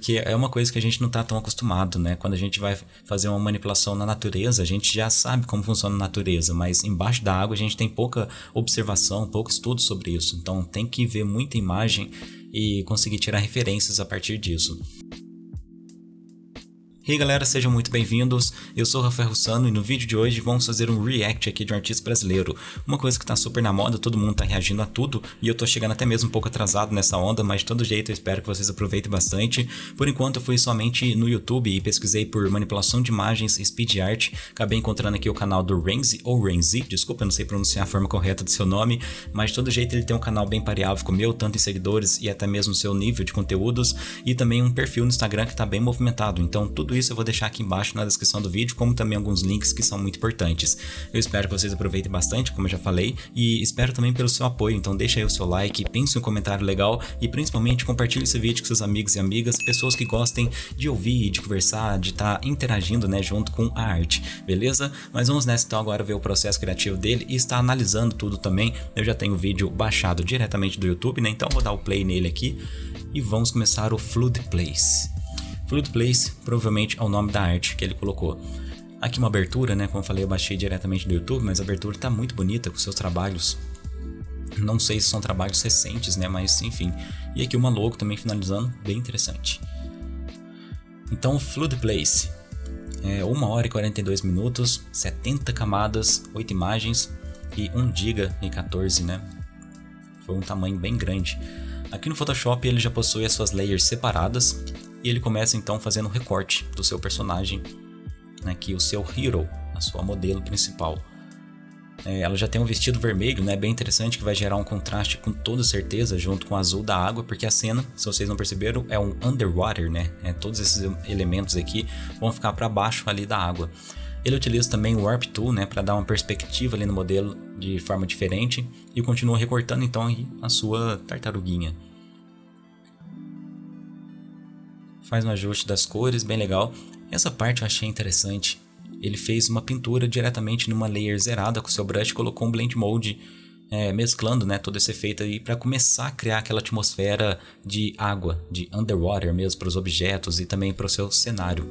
porque é uma coisa que a gente não está tão acostumado, né? Quando a gente vai fazer uma manipulação na natureza, a gente já sabe como funciona a natureza, mas embaixo da água a gente tem pouca observação, pouco estudo sobre isso. Então tem que ver muita imagem e conseguir tirar referências a partir disso. E aí galera, sejam muito bem-vindos, eu sou o Rafael Russano e no vídeo de hoje vamos fazer um react aqui de um artista brasileiro. Uma coisa que tá super na moda, todo mundo tá reagindo a tudo e eu tô chegando até mesmo um pouco atrasado nessa onda, mas de todo jeito eu espero que vocês aproveitem bastante. Por enquanto eu fui somente no YouTube e pesquisei por manipulação de imagens speed art, acabei encontrando aqui o canal do Renzi, ou Renzi, desculpa, eu não sei pronunciar a forma correta do seu nome, mas de todo jeito ele tem um canal bem pareável com o meu, tanto em seguidores e até mesmo seu nível de conteúdos, e também um perfil no Instagram que tá bem movimentado, então tudo isso isso eu vou deixar aqui embaixo na descrição do vídeo, como também alguns links que são muito importantes. Eu espero que vocês aproveitem bastante, como eu já falei, e espero também pelo seu apoio, então deixa aí o seu like, pense um comentário legal e principalmente compartilhe esse vídeo com seus amigos e amigas, pessoas que gostem de ouvir, de conversar, de estar tá interagindo né, junto com a arte, beleza? Mas vamos nessa então agora ver o processo criativo dele e estar analisando tudo também. Eu já tenho o vídeo baixado diretamente do YouTube, né? Então vou dar o play nele aqui e vamos começar o Flood Place. Fluid Place provavelmente é o nome da arte que ele colocou. Aqui uma abertura, né? Como eu falei, eu baixei diretamente do YouTube, mas a abertura está muito bonita com seus trabalhos. Não sei se são trabalhos recentes, né? Mas enfim. E aqui uma logo também finalizando, bem interessante. Então, Flood Place. É 1 hora e 42 minutos, 70 camadas, 8 imagens e 1 GB e 14, né? Foi um tamanho bem grande. Aqui no Photoshop ele já possui as suas layers separadas, e ele começa então fazendo um recorte do seu personagem, né, que o seu hero, a sua modelo principal. É, ela já tem um vestido vermelho, né, bem interessante, que vai gerar um contraste com toda certeza junto com o azul da água, porque a cena, se vocês não perceberam, é um underwater, né? É, todos esses elementos aqui vão ficar para baixo ali da água. Ele utiliza também o Warp Tool, né, para dar uma perspectiva ali no modelo de forma diferente e continua recortando então a sua tartaruguinha. Faz um ajuste das cores, bem legal. Essa parte eu achei interessante. Ele fez uma pintura diretamente numa layer zerada com seu brush, colocou um blend mode é, mesclando né, todo esse efeito aí para começar a criar aquela atmosfera de água, de underwater mesmo para os objetos e também para o seu cenário.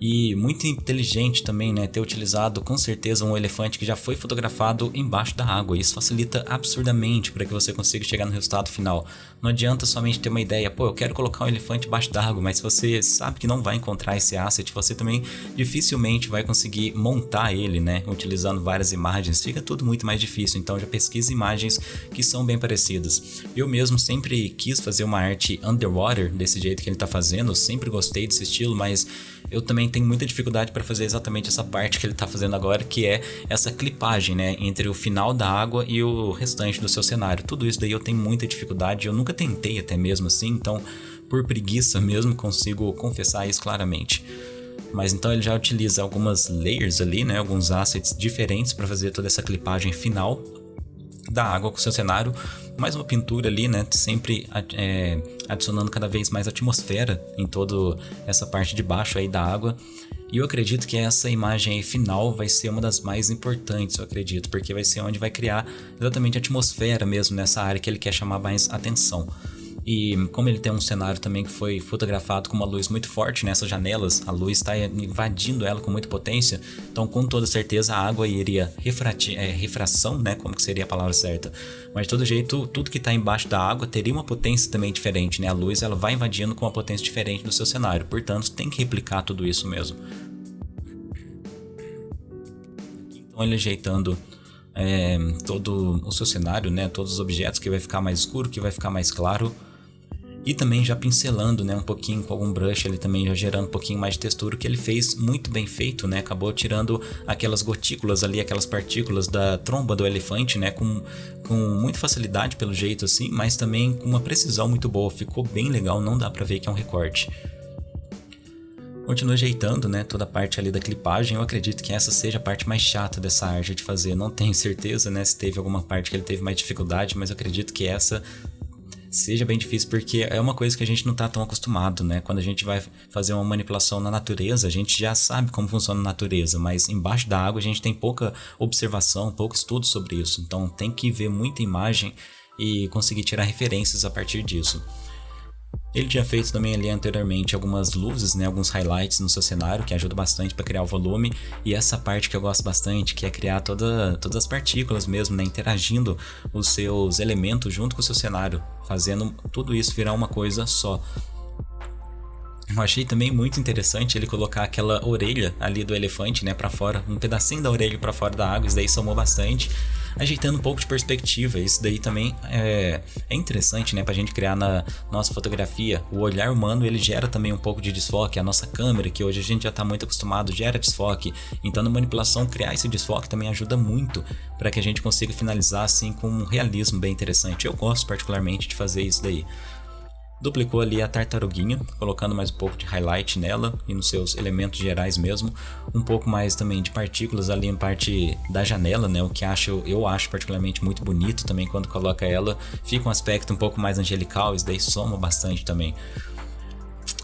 E muito inteligente também, né, ter utilizado com certeza um elefante que já foi fotografado embaixo da água. Isso facilita absurdamente para que você consiga chegar no resultado final. Não adianta somente ter uma ideia, pô, eu quero colocar um elefante embaixo d'água, mas se você sabe que não vai encontrar esse asset, você também dificilmente vai conseguir montar ele, né, utilizando várias imagens. Fica tudo muito mais difícil, então já pesquise imagens que são bem parecidas. Eu mesmo sempre quis fazer uma arte underwater desse jeito que ele está fazendo, eu sempre gostei desse estilo, mas eu também tenho muita dificuldade para fazer exatamente essa parte que ele está fazendo agora, que é essa clipagem, né, entre o final da água e o restante do seu cenário. Tudo isso daí eu tenho muita dificuldade, eu nunca tentei até mesmo assim, então por preguiça mesmo consigo confessar isso claramente. Mas então ele já utiliza algumas layers ali, né, alguns assets diferentes para fazer toda essa clipagem final da água com o seu cenário, mais uma pintura ali, né? Sempre é, adicionando cada vez mais atmosfera em toda essa parte de baixo aí da água. E eu acredito que essa imagem final vai ser uma das mais importantes, eu acredito, porque vai ser onde vai criar exatamente a atmosfera mesmo nessa área que ele quer chamar mais atenção. E como ele tem um cenário também que foi fotografado com uma luz muito forte nessas janelas, a luz está invadindo ela com muita potência, então com toda certeza a água iria é, refração, né, como que seria a palavra certa. Mas de todo jeito, tudo que está embaixo da água teria uma potência também diferente, né? A luz ela vai invadindo com uma potência diferente do seu cenário, portanto tem que replicar tudo isso mesmo. Então ele ajeitando é, todo o seu cenário, né? Todos os objetos que vai ficar mais escuro, que vai ficar mais claro e também já pincelando né, um pouquinho com algum brush, ele também já gerando um pouquinho mais de textura, que ele fez muito bem feito, né? Acabou tirando aquelas gotículas ali, aquelas partículas da tromba do elefante, né? Com, com muita facilidade pelo jeito assim, mas também com uma precisão muito boa, ficou bem legal, não dá pra ver que é um recorte. Continua ajeitando, né, toda a parte ali da clipagem, eu acredito que essa seja a parte mais chata dessa arte de fazer, não tenho certeza, né, se teve alguma parte que ele teve mais dificuldade, mas eu acredito que essa seja bem difícil, porque é uma coisa que a gente não está tão acostumado, né? Quando a gente vai fazer uma manipulação na natureza, a gente já sabe como funciona a natureza, mas embaixo da água a gente tem pouca observação, pouco estudo sobre isso. Então tem que ver muita imagem e conseguir tirar referências a partir disso. Ele tinha feito também ali anteriormente algumas luzes, né, alguns highlights no seu cenário, que ajuda bastante para criar o volume, e essa parte que eu gosto bastante, que é criar toda, todas as partículas mesmo, né, interagindo os seus elementos junto com o seu cenário, fazendo tudo isso virar uma coisa só. Eu achei também muito interessante ele colocar aquela orelha ali do elefante, né, para fora, um pedacinho da orelha para fora da água, isso daí somou bastante ajeitando um pouco de perspectiva. Isso daí também é, é interessante, né, pra gente criar na nossa fotografia. O olhar humano, ele gera também um pouco de desfoque. A nossa câmera, que hoje a gente já tá muito acostumado, gera desfoque. Então, na manipulação, criar esse desfoque também ajuda muito para que a gente consiga finalizar assim com um realismo bem interessante. Eu gosto particularmente de fazer isso daí duplicou ali a tartaruguinha, colocando mais um pouco de highlight nela e nos seus elementos gerais mesmo, um pouco mais também de partículas ali em parte da janela, né, o que acho, eu acho particularmente muito bonito também quando coloca ela, fica um aspecto um pouco mais angelical, isso daí soma bastante também.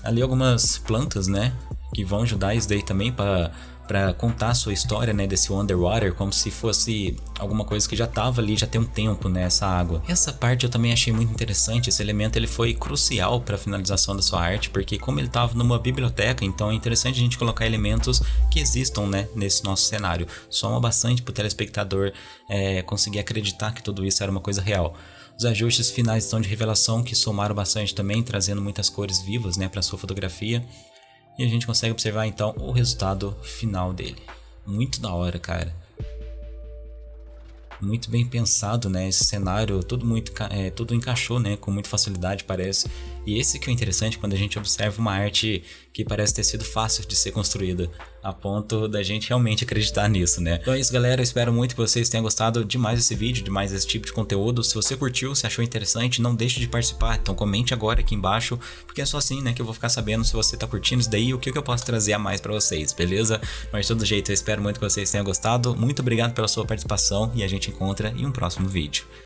Ali algumas plantas, né, que vão ajudar isso daí também para para contar a sua história, né, desse underwater, como se fosse alguma coisa que já estava ali, já tem um tempo, né, essa água. Essa parte eu também achei muito interessante, esse elemento ele foi crucial para a finalização da sua arte, porque como ele estava numa biblioteca, então é interessante a gente colocar elementos que existam, né, nesse nosso cenário. Soma bastante para o telespectador é, conseguir acreditar que tudo isso era uma coisa real. Os ajustes finais estão de revelação que somaram bastante também, trazendo muitas cores vivas, né, para sua fotografia. E a gente consegue observar então o resultado final dele. Muito da hora, cara. Muito bem pensado, né? Esse cenário, tudo muito, é, tudo encaixou, né? Com muita facilidade, parece. E esse que é o interessante quando a gente observa uma arte que parece ter sido fácil de ser construída, a ponto da gente realmente acreditar nisso, né? Então é isso, galera. Eu espero muito que vocês tenham gostado demais desse vídeo, demais desse tipo de conteúdo. Se você curtiu, se achou interessante, não deixe de participar. Então comente agora aqui embaixo, porque é só assim, né, que eu vou ficar sabendo se você tá curtindo isso daí e o que, que eu posso trazer a mais para vocês, beleza? Mas de todo jeito, eu espero muito que vocês tenham gostado. Muito obrigado pela sua participação e a gente encontra em um próximo vídeo.